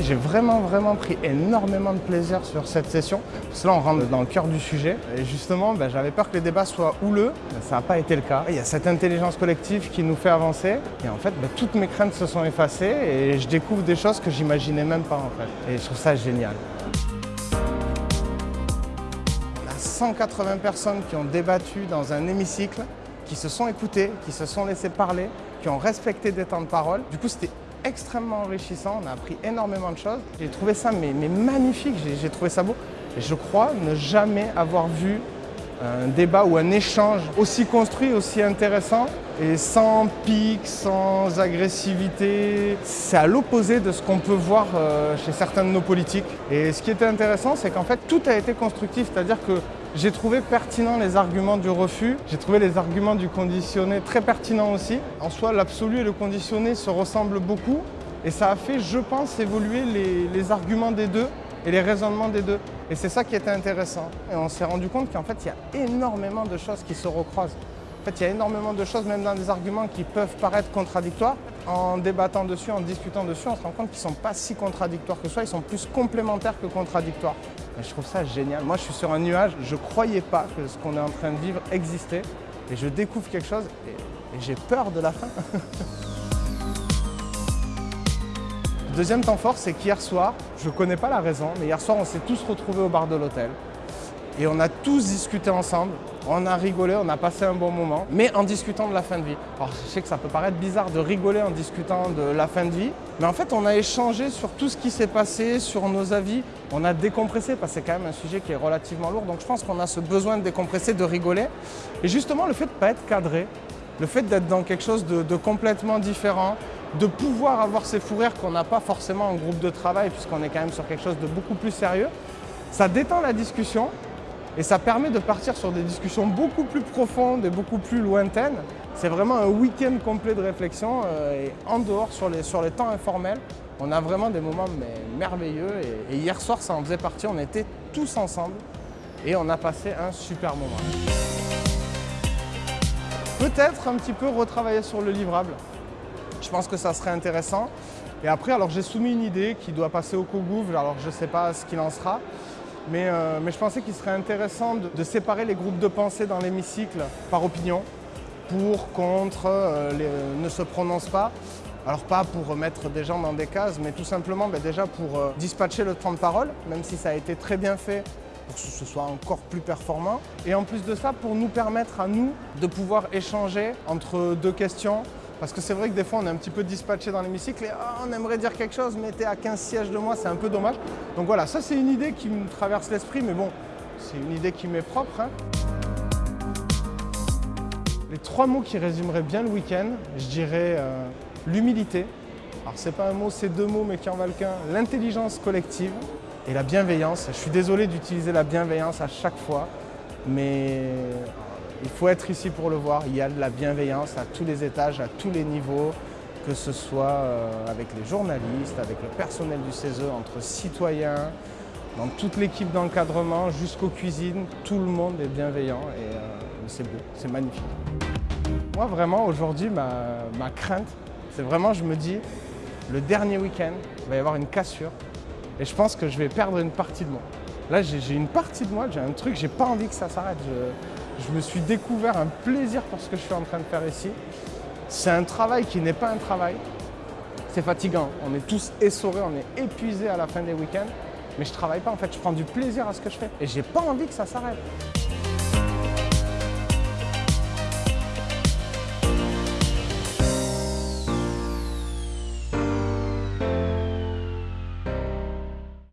J'ai vraiment, vraiment pris énormément de plaisir sur cette session. Parce que là, on rentre dans le cœur du sujet. Et justement, ben, j'avais peur que les débats soient houleux. Ben, ça n'a pas été le cas. Il y a cette intelligence collective qui nous fait avancer. Et en fait, ben, toutes mes craintes se sont effacées et je découvre des choses que j'imaginais même pas en fait. Et je trouve ça génial. On a 180 personnes qui ont débattu dans un hémicycle, qui se sont écoutées, qui se sont laissées parler, qui ont respecté des temps de parole. Du coup, c'était extrêmement enrichissant, on a appris énormément de choses. J'ai trouvé ça mais, magnifique, j'ai trouvé ça beau. Je crois ne jamais avoir vu un débat ou un échange aussi construit, aussi intéressant et sans pic, sans agressivité. C'est à l'opposé de ce qu'on peut voir euh, chez certains de nos politiques. Et ce qui était intéressant, c'est qu'en fait, tout a été constructif, c'est-à-dire que j'ai trouvé pertinent les arguments du refus, j'ai trouvé les arguments du conditionné très pertinents aussi. En soi, l'absolu et le conditionné se ressemblent beaucoup et ça a fait, je pense, évoluer les, arguments des deux et les raisonnements des deux. Et c'est ça qui était intéressant. Et on s'est rendu compte qu'en fait, il y a énormément de choses qui se recroisent. En fait, il y a énormément de choses, même dans des arguments qui peuvent paraître contradictoires. En débattant dessus, en discutant dessus, on se rend compte qu'ils ne sont pas si contradictoires que ça, ils sont plus complémentaires que contradictoires. Je trouve ça génial. Moi, je suis sur un nuage, je ne croyais pas que ce qu'on est en train de vivre existait. Et je découvre quelque chose et, et j'ai peur de la fin. Deuxième temps fort, c'est qu'hier soir, je ne connais pas la raison, mais hier soir, on s'est tous retrouvés au bar de l'hôtel. Et on a tous discuté ensemble, on a rigolé, on a passé un bon moment, mais en discutant de la fin de vie. Alors je sais que ça peut paraître bizarre de rigoler en discutant de la fin de vie, mais en fait on a échangé sur tout ce qui s'est passé, sur nos avis, on a décompressé, parce que c'est quand même un sujet qui est relativement lourd, donc je pense qu'on a ce besoin de décompresser, de rigoler. Et justement le fait de ne pas être cadré, le fait d'être dans quelque chose de, complètement différent, de pouvoir avoir ces fous rires qu'on n'a pas forcément en groupe de travail puisqu'on est quand même sur quelque chose de beaucoup plus sérieux, ça détend la discussion et ça permet de partir sur des discussions beaucoup plus profondes et beaucoup plus lointaines. C'est vraiment un week-end complet de réflexion euh, et en dehors, sur les, sur les temps informels, on a vraiment des moments mais, merveilleux et, et hier soir, ça en faisait partie, on était tous ensemble et on a passé un super moment. Peut-être un petit peu retravailler sur le livrable. Je pense que ça serait intéressant. Et après, alors j'ai soumis une idée qui doit passer au COGOUV, alors je ne sais pas ce qu'il en sera. Mais, euh, mais je pensais qu'il serait intéressant de, séparer les groupes de pensée dans l'hémicycle par opinion, pour, contre, euh, euh, ne se prononcent pas. Alors pas pour remettre des gens dans des cases, mais tout simplement ben, déjà pour dispatcher le temps de parole, même si ça a été très bien fait pour que ce soit encore plus performant. Et en plus de ça, pour nous permettre à nous de pouvoir échanger entre deux questions, parce que c'est vrai que des fois, on est un petit peu dispatché dans l'hémicycle et oh, on aimerait dire quelque chose, mais t'es à 15 sièges de moi, c'est un peu dommage. Donc voilà, ça c'est une idée qui me traverse l'esprit, mais bon, c'est une idée qui m'est propre. Hein. Les trois mots qui résumeraient bien le week-end, je dirais euh, l'humilité. Alors c'est pas un mot, c'est deux mots, mais qui en valent qu'un. L'intelligence collective et la bienveillance. Je suis désolé d'utiliser la bienveillance à chaque fois, mais il faut être ici pour le voir. Il y a de la bienveillance à tous les étages, à tous les niveaux, que ce soit euh, avec les journalistes, avec le personnel du CESE, entre citoyens, dans toute l'équipe d'encadrement, jusqu'aux cuisines. Tout le monde est bienveillant et euh, c'est beau, c'est magnifique. Moi, vraiment, aujourd'hui, ma, crainte, c'est vraiment, je me dis, le dernier week-end, il va y avoir une cassure et je pense que je vais perdre une partie de moi. Là, j'ai une partie de moi, j'ai un truc, j'ai pas envie que ça s'arrête. Me suis découvert un plaisir pour ce que je suis en train de faire ici. C'est un travail qui n'est pas un travail. C'est fatigant. On est tous essorés, on est épuisés à la fin des week-ends. Mais je travaille pas en fait, je prends du plaisir à ce que je fais. Et j'ai pas envie que ça s'arrête.